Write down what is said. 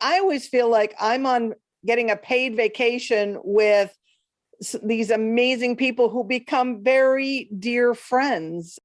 I always feel like I'm on getting a paid vacation with these amazing people who become very dear friends.